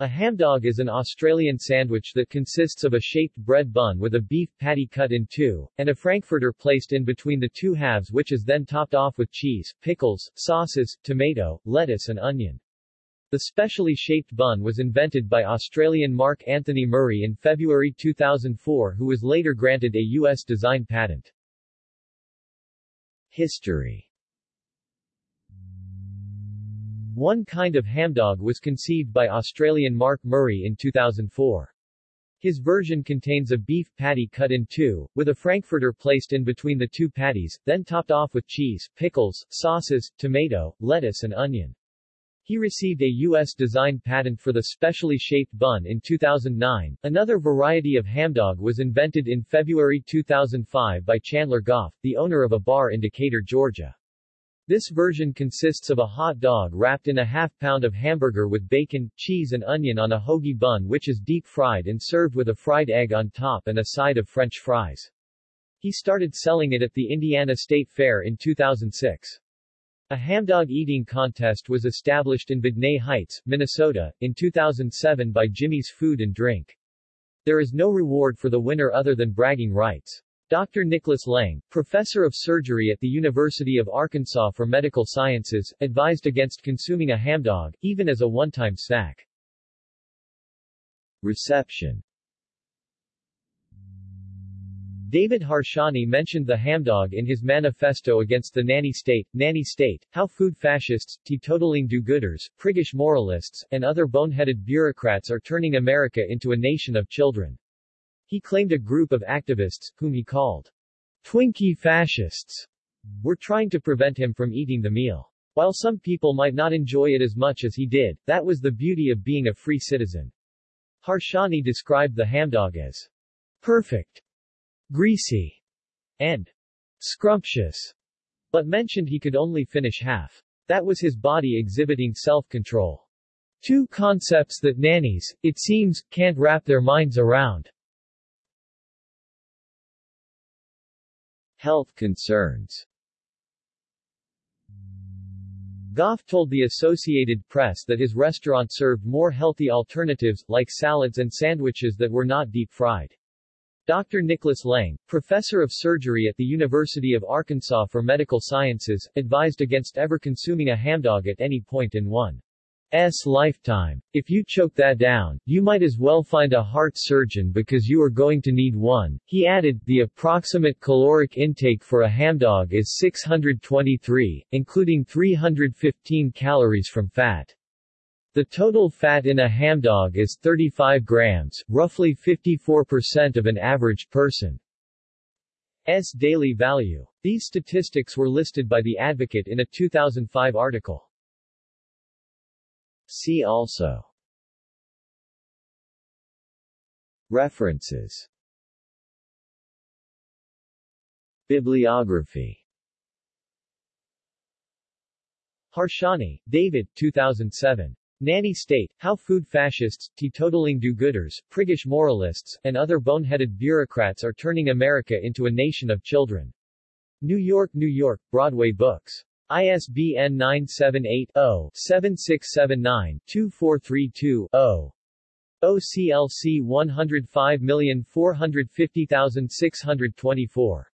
A hamdog is an Australian sandwich that consists of a shaped bread bun with a beef patty cut in two, and a frankfurter placed in between the two halves which is then topped off with cheese, pickles, sauces, tomato, lettuce and onion. The specially shaped bun was invented by Australian Mark Anthony Murray in February 2004 who was later granted a U.S. design patent. History One kind of hamdog was conceived by Australian Mark Murray in 2004. His version contains a beef patty cut in two, with a frankfurter placed in between the two patties, then topped off with cheese, pickles, sauces, tomato, lettuce and onion. He received a U.S. design patent for the specially shaped bun in 2009. Another variety of hamdog was invented in February 2005 by Chandler Goff, the owner of a bar in Decatur, Georgia. This version consists of a hot dog wrapped in a half pound of hamburger with bacon, cheese and onion on a hoagie bun which is deep fried and served with a fried egg on top and a side of French fries. He started selling it at the Indiana State Fair in 2006. A hamdog eating contest was established in Bigny Heights, Minnesota, in 2007 by Jimmy's Food and Drink. There is no reward for the winner other than bragging rights. Dr. Nicholas Lang, professor of surgery at the University of Arkansas for Medical Sciences, advised against consuming a hamdog, even as a one-time snack. Reception David Harsanyi mentioned the hamdog in his manifesto against the nanny state, nanny state, how food fascists, teetotaling do-gooders, priggish moralists, and other boneheaded bureaucrats are turning America into a nation of children. He claimed a group of activists, whom he called Twinkie fascists, were trying to prevent him from eating the meal. While some people might not enjoy it as much as he did, that was the beauty of being a free citizen. Harsanyi described the hamdog as perfect greasy, and scrumptious, but mentioned he could only finish half. That was his body exhibiting self-control. Two concepts that nannies, it seems, can't wrap their minds around. Health concerns Goff told the Associated Press that his restaurant served more healthy alternatives, like salads and sandwiches that were not deep-fried. Dr. Nicholas Lang, professor of surgery at the University of Arkansas for Medical Sciences, advised against ever consuming a hamdog at any point in one's lifetime. If you choke that down, you might as well find a heart surgeon because you are going to need one. He added, the approximate caloric intake for a hamdog is 623, including 315 calories from fat. The total fat in a hamdog is 35 grams, roughly 54% of an average person's daily value. These statistics were listed by The Advocate in a 2005 article. See also References Bibliography Harsanyi, David 2007. Nanny State, How Food Fascists, Teetotaling Do-Gooders, Priggish Moralists, and Other Boneheaded Bureaucrats Are Turning America into a Nation of Children. New York, New York, Broadway Books. ISBN 978-0-7679-2432-0. OCLC 105450624